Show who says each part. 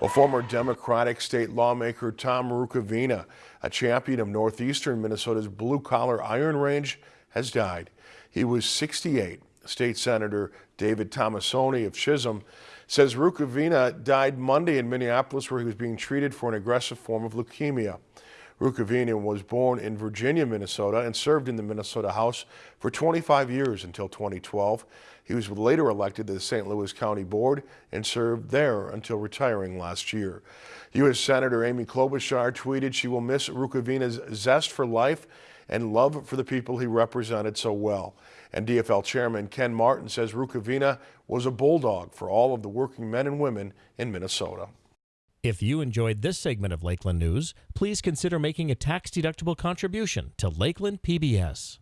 Speaker 1: Well, former Democratic state lawmaker Tom Rukavina, a champion of northeastern Minnesota's blue-collar iron range, has died. He was 68. State Senator David Tomassoni of Chisholm says Rukavina died Monday in Minneapolis where he was being treated for an aggressive form of leukemia. Rukavina was born in Virginia, Minnesota and served in the Minnesota House for 25 years until 2012. He was later elected to the St. Louis County Board and served there until retiring last year. U.S. Senator Amy Klobuchar tweeted she will miss Rukavina's zest for life and love for the people he represented so well. And DFL Chairman Ken Martin says Rukavina was a bulldog for all of the working men and women in Minnesota.
Speaker 2: If you enjoyed this segment of Lakeland News, please consider making a tax-deductible contribution to Lakeland PBS.